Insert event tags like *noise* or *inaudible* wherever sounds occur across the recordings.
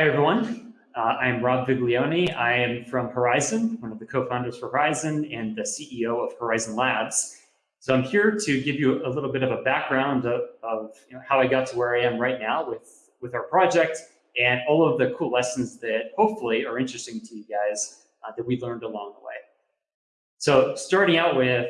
Hi, everyone. Uh, I'm Rob Viglione. I am from Horizen, one of the co-founders for Horizen and the CEO of Horizen Labs. So I'm here to give you a little bit of a background of, of you know, how I got to where I am right now with, with our project and all of the cool lessons that hopefully are interesting to you guys uh, that we learned along the way. So starting out with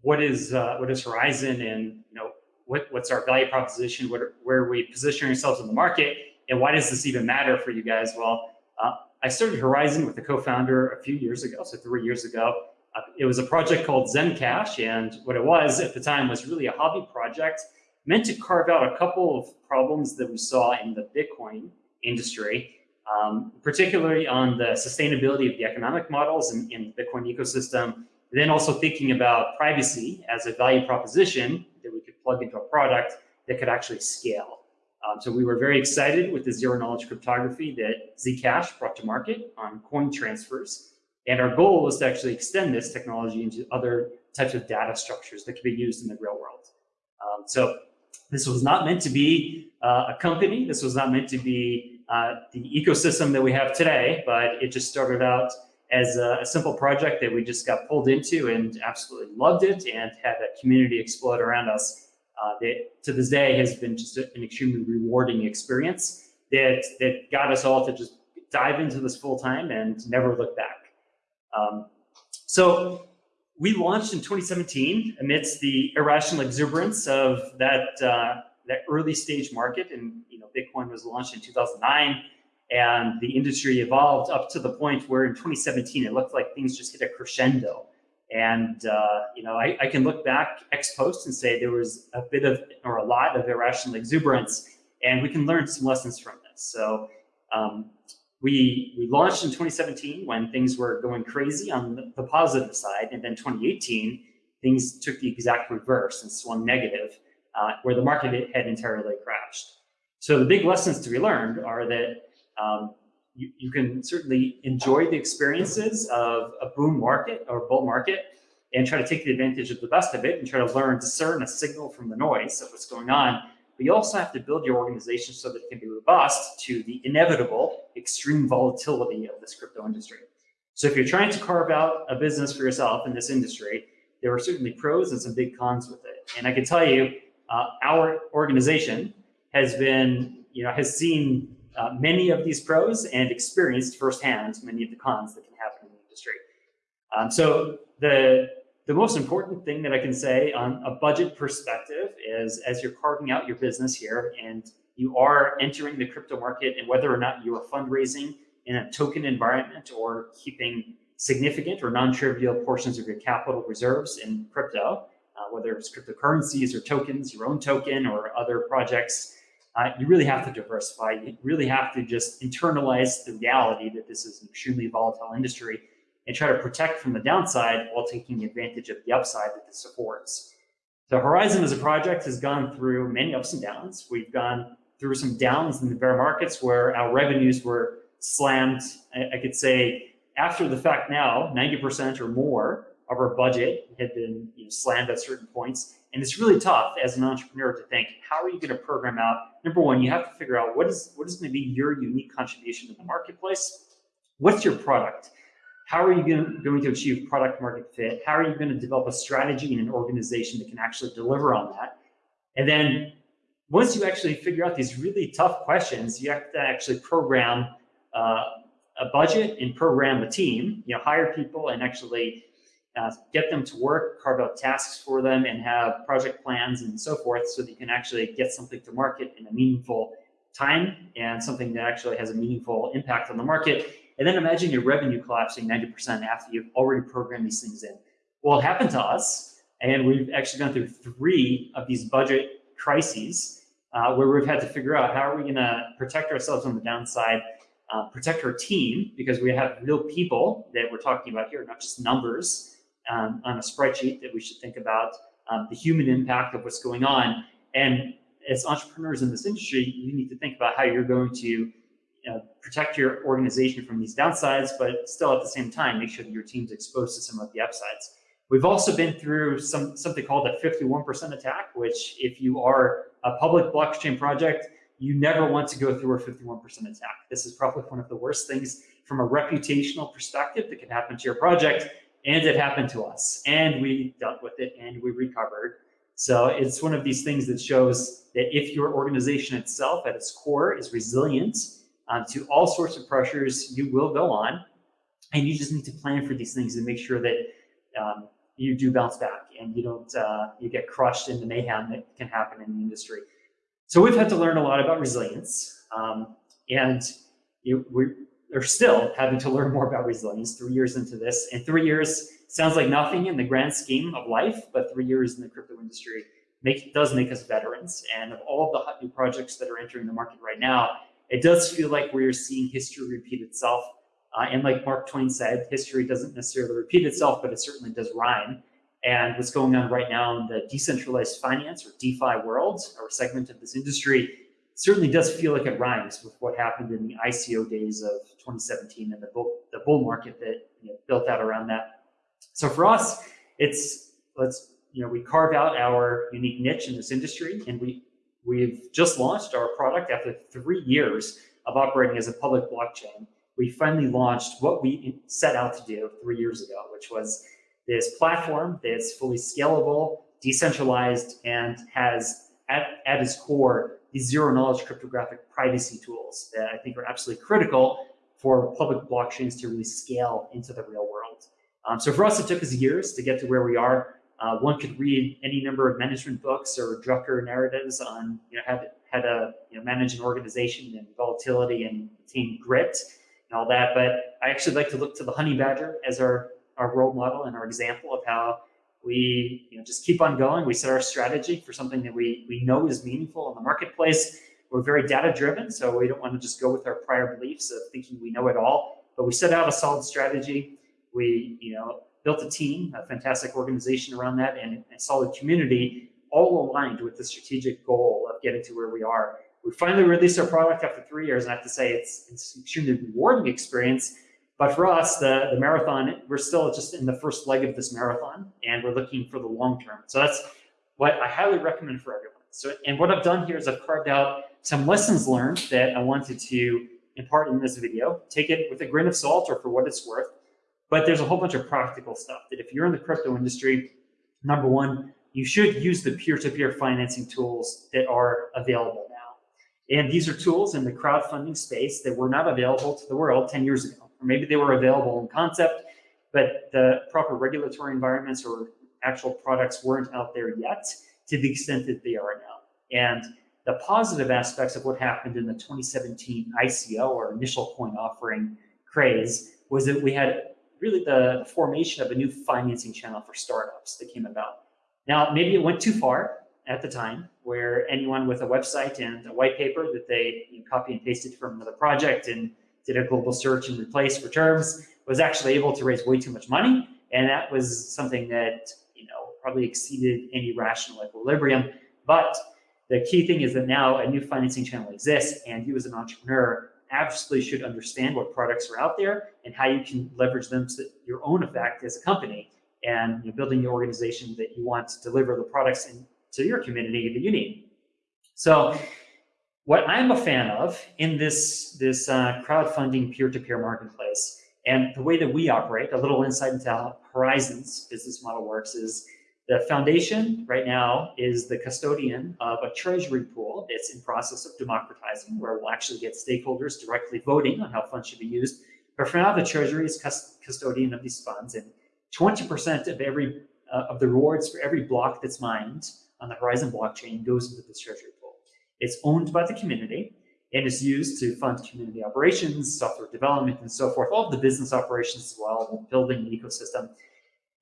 what is uh, what is Horizen and you know what, what's our value proposition, what, where we position ourselves in the market, and why does this even matter for you guys? Well, uh, I started Horizen with a co-founder a few years ago, so three years ago. Uh, it was a project called Zencash, and what it was at the time was really a hobby project meant to carve out a couple of problems that we saw in the Bitcoin industry, um, particularly on the sustainability of the economic models in, in the Bitcoin ecosystem, then also thinking about privacy as a value proposition that we could plug into a product that could actually scale. Um, so we were very excited with the zero knowledge cryptography that Zcash brought to market on coin transfers. And our goal was to actually extend this technology into other types of data structures that could be used in the real world. Um, so this was not meant to be uh, a company. This was not meant to be uh, the ecosystem that we have today, but it just started out as a, a, simple project that we just got pulled into and absolutely loved it and had that community explode around us uh, that to this day has been just an extremely rewarding experience that, that got us all to just dive into this full time and never look back. Um, so we launched in 2017 amidst the irrational exuberance of that, uh, that early stage market. And you know, Bitcoin was launched in 2009 and the industry evolved up to the point where in 2017, it looked like things just hit a crescendo. And, uh, you know, I, I, can look back ex post and say there was a bit of, or a lot of irrational exuberance, and we can learn some lessons from this. So um, we, we launched in 2017 when things were going crazy on the, positive side. And then 2018, things took the exact reverse and swung negative, uh, where the market had entirely crashed. So the big lessons to be learned are that um, you, you can certainly enjoy the experiences of a boom market or bull market and try to take the advantage of the best of it and try to learn, discern a signal from the noise of what's going on. But you also have to build your organization so that it can be robust to the inevitable extreme volatility of this crypto industry. So if you're trying to carve out a business for yourself in this industry, there are certainly pros and some big cons with it. And I can tell you, uh, our organization has been, you know, has seen uh, many of these pros and experienced firsthand many of the cons that can happen in the industry. Um, so the, the most important thing that I can say on a budget perspective is as you're carving out your business here and you are entering the crypto market and whether or not you are fundraising in a token environment or keeping significant or non-trivial portions of your capital reserves in crypto, uh, whether it's cryptocurrencies or tokens, your own token or other projects, uh, you really have to diversify. You really have to just internalize the reality that this is an extremely volatile industry and try to protect from the downside while taking advantage of the upside that this affords. So Horizen as a project has gone through many ups and downs. We've gone through some downs in the bear markets where our revenues were slammed. I, I could say after the fact now, 90% or more of our budget had been you know, slammed at certain points. And it's really tough as an entrepreneur to think, how are you going to program out? Number one, you have to figure out what is what is going to be your unique contribution to the marketplace. What's your product? How are you going to achieve product market fit? How are you going to develop a strategy and an organization that can actually deliver on that? And then once you actually figure out these really tough questions, you have to actually program uh, a budget and program a team, you know, hire people and actually uh, get them to work, carve out tasks for them, and have project plans and so forth so that you can actually get something to market in a meaningful time and something that actually has a meaningful impact on the market. And then imagine your revenue collapsing 90% after you've already programmed these things in. Well, it happened to us, and we've actually gone through three of these budget crises uh, where we've had to figure out how are we going to protect ourselves on the downside, uh, protect our team, because we have real people that we're talking about here, not just numbers, um, on a spreadsheet that we should think about um, the human impact of what's going on. And as entrepreneurs in this industry, you need to think about how you're going to you know, protect your organization from these downsides, but still at the same time, make sure that your team's exposed to some of the upsides. We've also been through some something called a 51% attack, which if you are a public blockchain project, you never want to go through a 51% attack. This is probably one of the worst things from a reputational perspective that can happen to your project. And it happened to us. And we dealt with it and we recovered. So it's one of these things that shows that if your organization itself at its core is resilient um, to all sorts of pressures, you will go on. And you just need to plan for these things and make sure that um, you do bounce back and you don't uh, you get crushed in the mayhem that can happen in the industry. So we've had to learn a lot about resilience, um, and you, we are still having to learn more about resilience. Three years into this, and three years sounds like nothing in the grand scheme of life, but three years in the crypto industry make, does make us veterans. And of all of the hot new projects that are entering the market right now, it does feel like we're seeing history repeat itself uh, and like Mark Twain said, history doesn't necessarily repeat itself, but it certainly does rhyme. And what's going on right now in the decentralized finance or DeFi world or segment of this industry certainly does feel like it rhymes with what happened in the ICO days of 2017 and the bull, the bull market that you know, built out around that. So for us, it's let's you know we carve out our unique niche in this industry, and we we've just launched our product after three years of operating as a public blockchain we finally launched what we set out to do three years ago, which was this platform that's fully scalable, decentralized, and has at, at its core these zero knowledge cryptographic privacy tools that I think are absolutely critical for public blockchains to really scale into the real world. Um, so for us, it took us years to get to where we are. Uh, one could read any number of management books or Drucker narratives on you know, how to, how to you know, manage an organization and volatility and attain grit and all that. But I actually like to look to the honey badger as our, our role model and our example of how we you know, just keep on going. We set our strategy for something that we, we know is meaningful in the marketplace. We're very data driven, so we don't want to just go with our prior beliefs of thinking we know it all. But we set out a solid strategy. We you know built a team, a fantastic organization around that, and a solid community, all aligned with the strategic goal of getting to where we are we finally released our product after three years, and I have to say it's it's an extremely rewarding experience. But for us, the, the marathon, we're still just in the first leg of this marathon, and we're looking for the long term. So that's what I highly recommend for everyone. So, and what I've done here is I've carved out some lessons learned that I wanted to impart in this video. Take it with a grain of salt or for what it's worth. But there's a whole bunch of practical stuff that if you're in the crypto industry, number one, you should use the peer-to-peer -peer financing tools that are available now. and these are tools in the crowdfunding space that were not available to the world 10 years ago. Or maybe they were available in concept, but the proper regulatory environments or actual products weren't out there yet to the extent that they are now. And the positive aspects of what happened in the 2017 ICO or initial coin offering craze was that we had really the formation of a new financing channel for startups that came about. Now, maybe it went too far at the time where anyone with a website and a white paper that they you know, copy and pasted from another project and did a global search and replace for terms was actually able to raise way too much money. And that was something that, you know, probably exceeded any rational equilibrium. But the key thing is that now a new financing channel exists and you as an entrepreneur absolutely should understand what products are out there and how you can leverage them to your own effect as a company and you know, building the organization that you want to deliver the products and to your community that you need. So what I'm a fan of in this, this uh, crowdfunding peer-to-peer marketplace and the way that we operate, a little insight into how Horizen's business model works is the foundation right now is the custodian of a treasury pool that's in process of democratizing, where we'll actually get stakeholders directly voting on how funds should be used. But for now, the treasury is custodian of these funds, and 20% of every uh, of the rewards for every block that's mined on the Horizen blockchain goes into this treasury. It's owned by the community and is used to fund community operations, software development, and so forth, all of the business operations as well, building an ecosystem.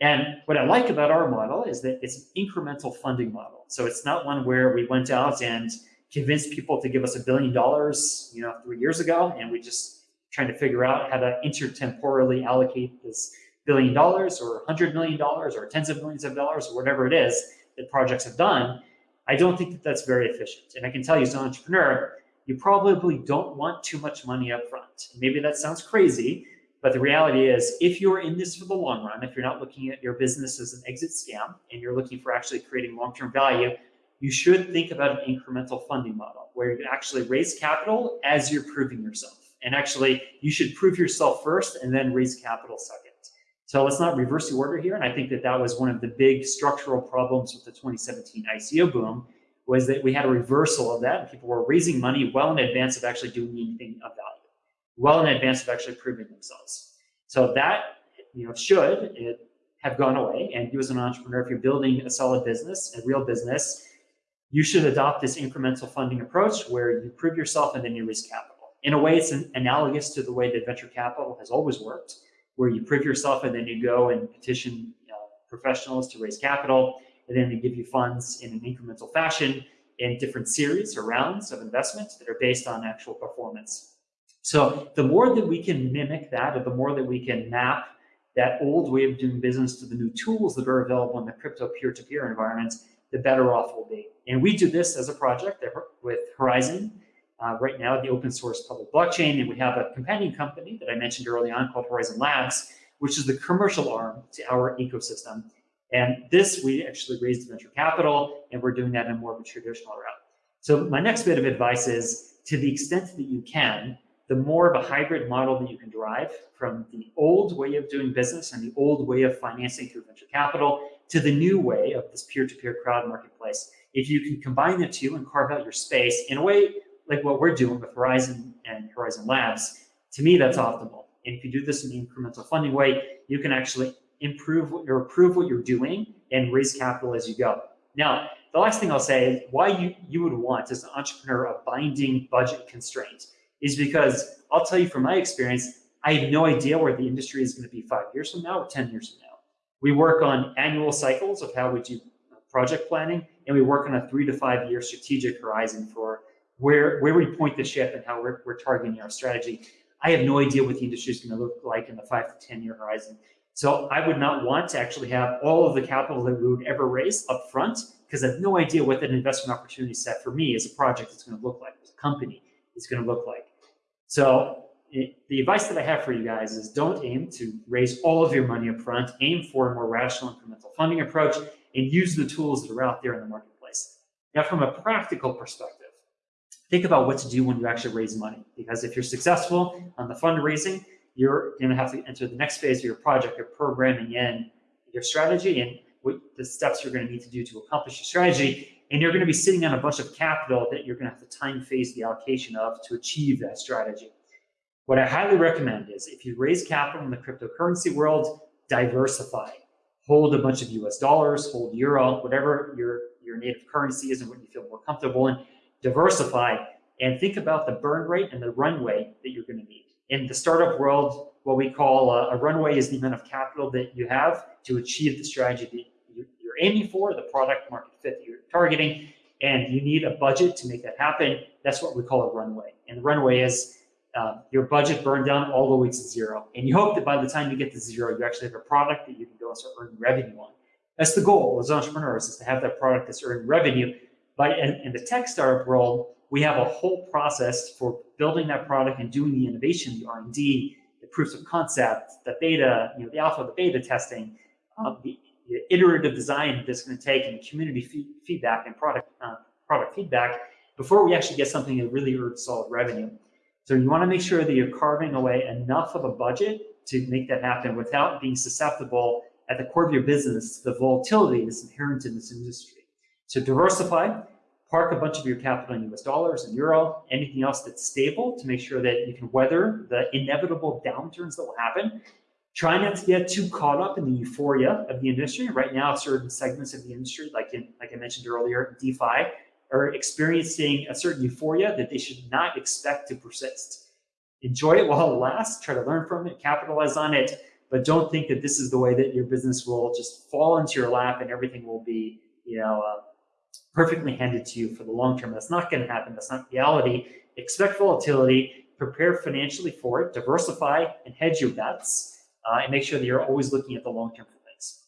And what I like about our model is that it's an incremental funding model. So it's not one where we went out and convinced people to give us a billion dollars, you know, three years ago, and we just trying to figure out how to intertemporally allocate this billion dollars or hundred million dollars or tens of millions of dollars or whatever it is that projects have done, I don't think that that's very efficient. And I can tell you as an entrepreneur, you probably don't want too much money up front. Maybe that sounds crazy, but the reality is if you're in this for the long run, if you're not looking at your business as an exit scam and you're looking for actually creating long-term value, you should think about an incremental funding model where you can actually raise capital as you're proving yourself. And actually, you should prove yourself first and then raise capital second. So let's not reverse the order here. And I think that that was one of the big structural problems with the 2017 ICO boom was that we had a reversal of that. People were raising money well in advance of actually doing anything of value, well in advance of actually proving themselves. So that you know should it have gone away. And you as an entrepreneur, if you're building a solid business, a real business, you should adopt this incremental funding approach where you prove yourself and then you raise capital. In a way, it's an, analogous to the way that venture capital has always worked, where you prove yourself and then you go and petition you know, professionals to raise capital, and then they give you funds in an incremental fashion in different series or rounds of investment that are based on actual performance. So the more that we can mimic that, or the more that we can map that old way of doing business to the new tools that are available in the crypto peer-to-peer -peer environment, the better off we'll be. And we do this as a project with Horizen, uh, right now the open source public blockchain, and we have a companion company that I mentioned early on called Horizen Labs, which is the commercial arm to our ecosystem. And this, we actually raised venture capital, and we're doing that in more of a traditional route. So my next bit of advice is, to the extent that you can, the more of a hybrid model that you can drive from the old way of doing business and the old way of financing through venture capital to the new way of this peer-to-peer -peer crowd marketplace. If you can combine the two and carve out your space in a way like what we're doing with Horizen and Horizen Labs, to me, that's optimal. And if you do this in an incremental funding way, you can actually improve what you're improve what you're doing and raise capital as you go. Now, the last thing I'll say is why you, you would want as an entrepreneur a binding budget constraint is because I'll tell you from my experience, I have no idea where the industry is going to be five years from now or 10 years from now. We work on annual cycles of how we do project planning, and we work on a three to five year strategic horizon for where, where we point the ship and how we're, we're targeting our strategy. I have no idea what the industry is going to look like in the five to 10 year horizon. So I would not want to actually have all of the capital that we would ever raise up front because I have no idea what that investment opportunity set for me as a project is going to look like, as a company is going to look like. So it, the advice that I have for you guys is don't aim to raise all of your money up front. Aim for a more rational incremental funding approach and use the tools that are out there in the marketplace. Now, from a practical perspective, think about what to do when you actually raise money. Because if you're successful on the fundraising, you're going to have to enter the next phase of your project, you're programming in your strategy and what the steps you're going to need to do to accomplish your strategy. And you're going to be sitting on a bunch of capital that you're going to have to time phase the allocation of to achieve that strategy. What I highly recommend is if you raise capital in the cryptocurrency world, diversify. Hold a bunch of US dollars, hold euro, whatever your, your native currency is and what you feel more comfortable in diversify, and think about the burn rate and the runway that you're going to need. In the startup world, what we call a, a runway is the amount of capital that you have to achieve the strategy that you're aiming for, the product market fit that you're targeting, and you need a budget to make that happen. That's what we call a runway. And the runway is uh, your budget burned down all the way to zero. And you hope that by the time you get to zero, you actually have a product that you can go and start earning revenue on. That's the goal as entrepreneurs is to have that product that's earning revenue but in, in the tech startup world, we have a whole process for building that product and doing the innovation, the R&D, the proofs of concept, the beta, you know, the alpha, the beta testing, um, the, the, iterative design that's going to take, and community feedback and product uh, product feedback before we actually get something that really earns solid revenue. So you want to make sure that you're carving away enough of a budget to make that happen without being susceptible at the core of your business to the volatility that's inherent in this industry. So diversify, park a bunch of your capital in US dollars and euro, anything else that's stable to make sure that you can weather the inevitable downturns that will happen. Try not to get too caught up in the euphoria of the industry. Right now, certain segments of the industry, like in, like I mentioned earlier, DeFi, are experiencing a certain euphoria that they should not expect to persist. Enjoy it while it lasts, try to learn from it, capitalize on it, but don't think that this is the way that your business will just fall into your lap and everything will be, you know, uh, perfectly handed to you for the long term. That's not going to happen. That's not reality. Expect volatility, prepare financially for it, diversify and hedge your bets, uh, and make sure that you're always looking at the long term for things.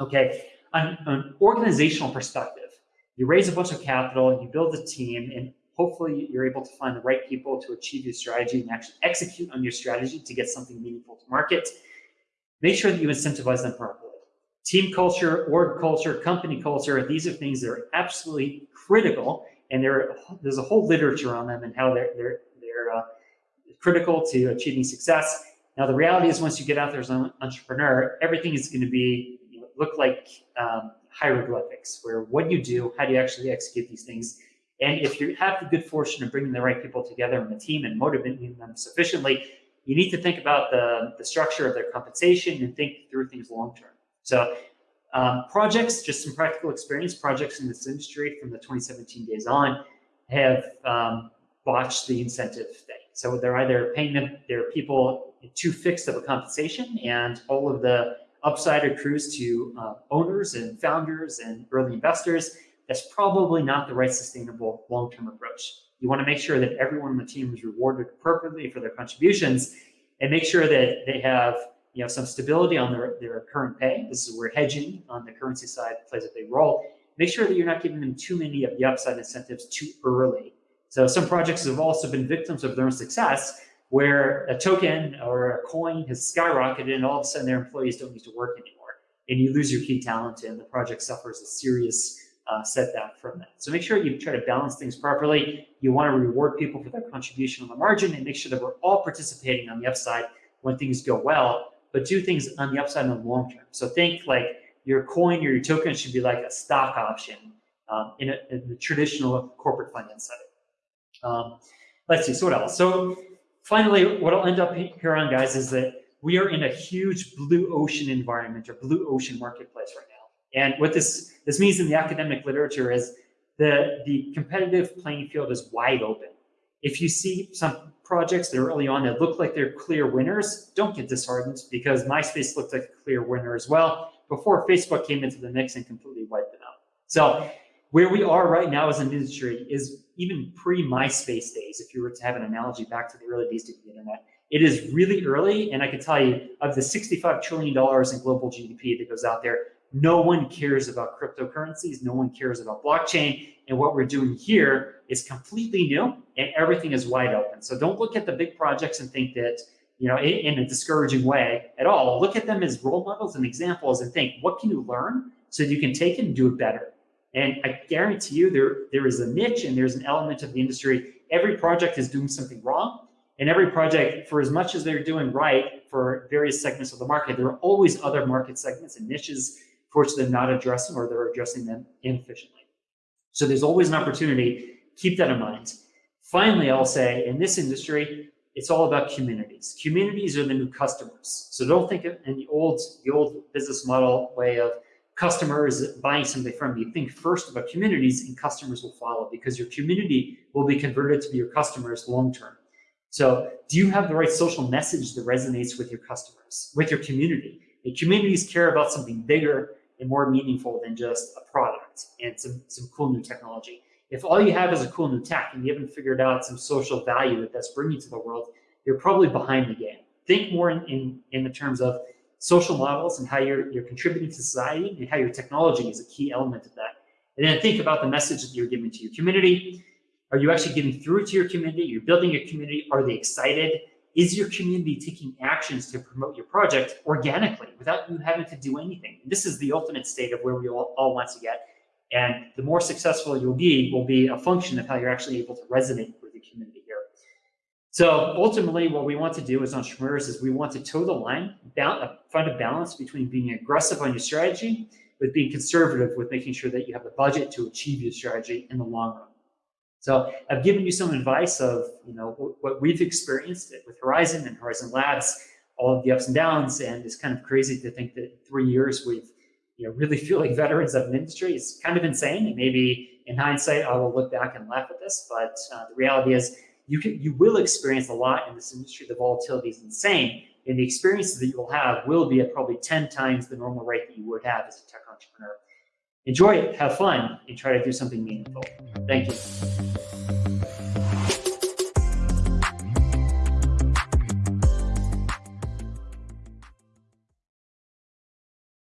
Okay, on an organizational perspective, you raise a bunch of capital, you build a team, and hopefully you're able to find the right people to achieve your strategy and actually execute on your strategy to get something meaningful to market. Make sure that you incentivize them properly team culture, org culture, company culture, these are things that are absolutely critical and there, there's a whole literature on them and how they're, they're, they're uh, critical to achieving success. Now, the reality is once you get out there as an entrepreneur, everything is going to be you know, look like um, hieroglyphics, where what you do, how do you actually execute these things. And if you have the good fortune of bringing the right people together in the team and motivating them sufficiently, you need to think about the, the structure of their compensation and think through things long term. So um, projects, just some practical experience, projects in this industry from the 2017 days on have um, botched the incentive thing. So they're either paying them, their people too fixed of a compensation and all of the upside accrues to uh, owners and founders and early investors. That's probably not the right sustainable long-term approach. You want to make sure that everyone on the team is rewarded appropriately for their contributions and make sure that they have you know, some stability on their, their current pay. This is where hedging on the currency side plays a big role. Make sure that you're not giving them too many of the upside incentives too early. So some projects have also been victims of their own success where a token or a coin has skyrocketed and all of a sudden their employees don't need to work anymore. And you lose your key talent and the project suffers a serious uh, setback from that. So make sure you try to balance things properly. You want to reward people for their contribution on the margin and make sure that we're all participating on the upside when things go well but do things on the upside in the long term. So think like your coin or your token should be like a stock option um, in, a, in, the traditional corporate finance setting. Um, let's see, so what else? So finally, what I'll end up here on, guys, is that we are in a huge blue ocean environment or blue ocean marketplace right now. And what this, this means in the academic literature is the, the competitive playing field is wide open. If you see some projects that are early on that look like they're clear winners, don't get disheartened because MySpace looked like a clear winner as well before Facebook came into the mix and completely wiped it out. So where we are right now as an industry is even pre-MySpace days, if you were to have an analogy back to the early days of the internet. It is really early, and I can tell you, of the $65 trillion in global GDP that goes out there, no one cares about cryptocurrencies, no one cares about blockchain, and what we're doing here is completely new and everything is wide open. So don't look at the big projects and think that, you know, in, a discouraging way at all. Look at them as role models and examples and think, what can you learn so you can take it and do it better? And I guarantee you there, there is a niche and there's an element of the industry. Every project is doing something wrong. And every project, for as much as they're doing right for various segments of the market, there are always other market segments and niches which they're not addressing or they're addressing them inefficiently. So there's always an opportunity. Keep that in mind. Finally, I'll say in this industry, it's all about communities. Communities are the new customers. So don't think in the old, the old business model way of customers buying something from you. Think first about communities and customers will follow because your community will be converted to be your customers long term. So do you have the right social message that resonates with your customers, with your community? And communities care about something bigger and more meaningful than just a product and some, some cool new technology. If all you have is a cool new tech and you haven't figured out some social value that that's bringing to the world, you're probably behind the game. Think more in, in, in the terms of social models and how you're, you're contributing to society and how your technology is a key element of that. And then think about the message that you're giving to your community. Are you actually getting through to your community? You're building a community. Are they excited? Is your community taking actions to promote your project organically without you having to do anything? This is the ultimate state of where we all, all want to get. And the more successful you'll be will be a function of how you're actually able to resonate with the community here. So ultimately, what we want to do as entrepreneurs is we want to toe the line, uh, find a balance between being aggressive on your strategy, with being conservative with making sure that you have the budget to achieve your strategy in the long run. So I've given you some advice of, you know, what we've experienced with Horizen and Horizen Labs, all of the ups and downs, and it's kind of crazy to think that three years we've, you know, really *laughs* feel like veterans of an industry. It's kind of insane, and maybe in hindsight I will look back and laugh at this, but uh, the reality is you can, you will experience a lot in this industry. The volatility is insane, and the experiences that you will have will be at probably 10 times the normal rate that you would have as a tech entrepreneur enjoy it, have fun, and try to do something meaningful. Thank you.